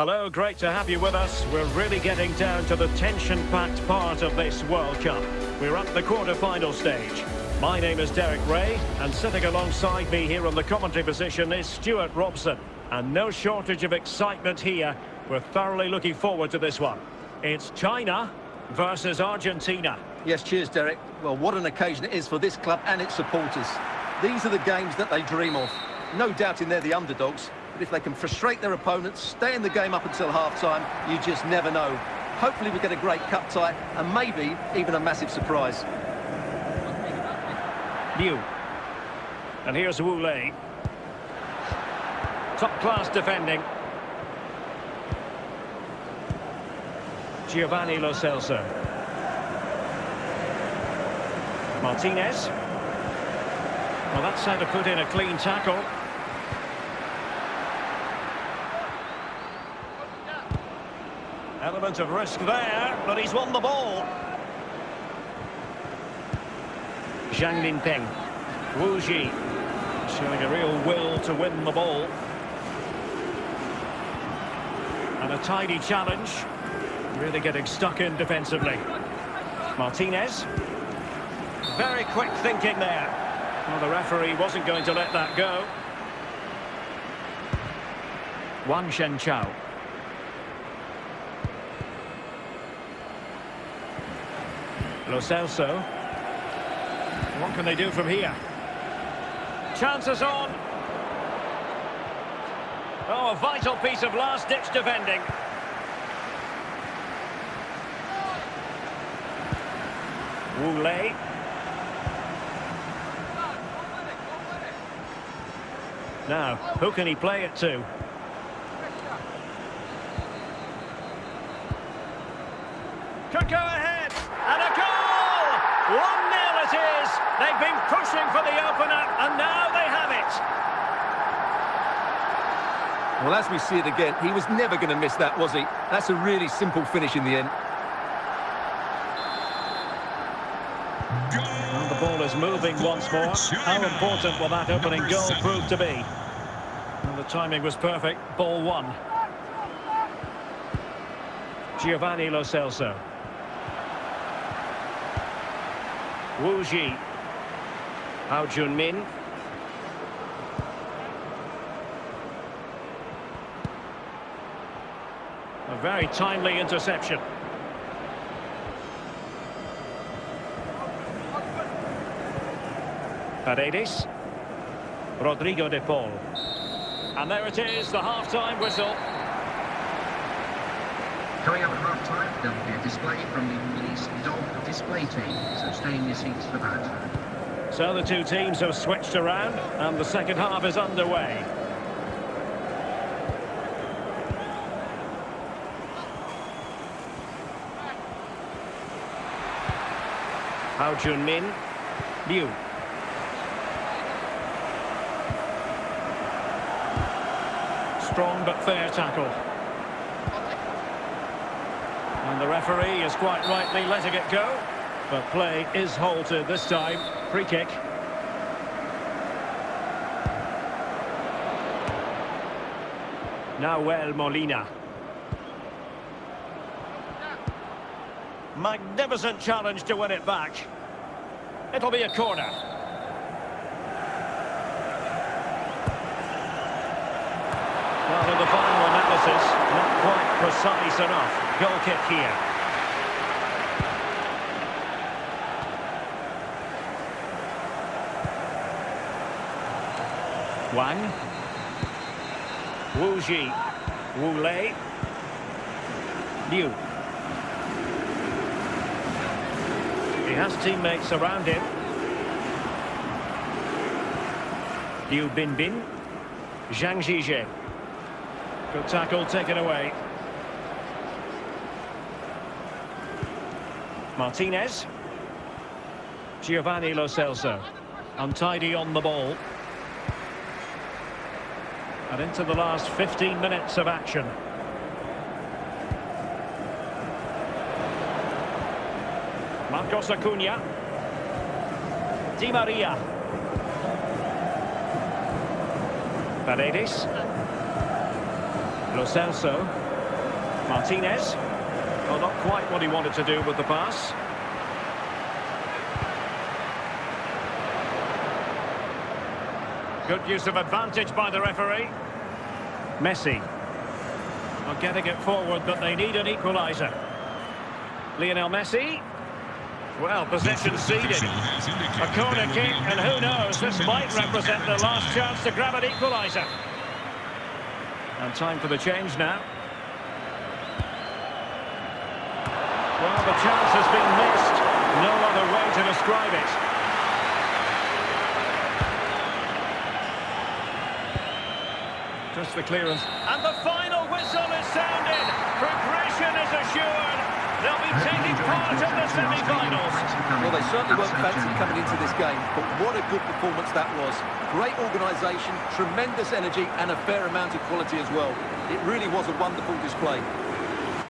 Hello, great to have you with us. We're really getting down to the tension-packed part of this World Cup. We're at the quarter-final stage. My name is Derek Ray, and sitting alongside me here on the commentary position is Stewart Robson. And no shortage of excitement here. We're thoroughly looking forward to this one. It's China versus Argentina. Yes, cheers, Derek. Well, what an occasion it is for this club and its supporters. These are the games that they dream of. No doubting they're the underdogs, but if they can frustrate their opponents, stay in the game up until half-time, you just never know. Hopefully we get a great cup tie, and maybe even a massive surprise. Liu. And here's Wu Lei. Top-class defending. Giovanni Lo Celso. Martinez. Well, that's how to put in a clean tackle. Element of risk there, but he's won the ball. Zhang Linpeng. Wu Xi. Showing a real will to win the ball. And a tidy challenge. Really getting stuck in defensively. Martinez. Very quick thinking there. Well, the referee wasn't going to let that go. Wang Shenchao. Lo Celso. What can they do from here? Chances on. Oh, a vital piece of last-ditch defending. Wu. Now, who can he play it to? Could go ahead, and a goal! 1-0 it is! They've been pushing for the opener, and now they have it! Well, as we see it again, he was never going to miss that, was he? That's a really simple finish in the end. And the ball is moving once more. How important will that opening goal prove to be? And the timing was perfect. Ball one. Giovanni Lo Celso. Wu Xi. Hao Jun-min. A very timely interception. Paredes. Rodrigo de Paul. And there it is, the half-time whistle. Coming up at half-time, there'll be a display from the police dog display team, so stay in your seats for that. So the two teams have switched around, and the second half is underway. Hao Jun-min. Liu. Strong but fair tackle. And the referee is quite rightly letting it go. But play is halted this time. Free kick. Nahuel Molina. Magnificent challenge to win it back. It'll be a corner. Well, in the final analysis, not quite precise enough. Goal kick here. Wang. Wu Xi. Wu Lei. Liu. He has teammates around him. Liu Binbin. Zhang Zhizhe. Good tackle taken away. Martinez. Giovanni Lo Celso. Untidy on the ball. And into the last 15 minutes of action. Marcos Acuna. Di Maria. Paredes. Lo Celso. Martinez. Well, not quite what he wanted to do with the pass. Good use of advantage by the referee. Messi. Are getting it forward, but they need an equaliser. Lionel Messi. Well, possession ceded. A corner kick, and who knows, this might represent the last chance to grab an equaliser. And time for the change now. Well, the chance has been missed. No other way to describe it. Just the clearance. And the final whistle is sounded. Progression is assured. They'll be taking part in the semi-finals. Well, they certainly weren't fancy coming into this game, but what a good performance that was. Great organisation, tremendous energy and a fair amount of quality as well. It really was a wonderful display.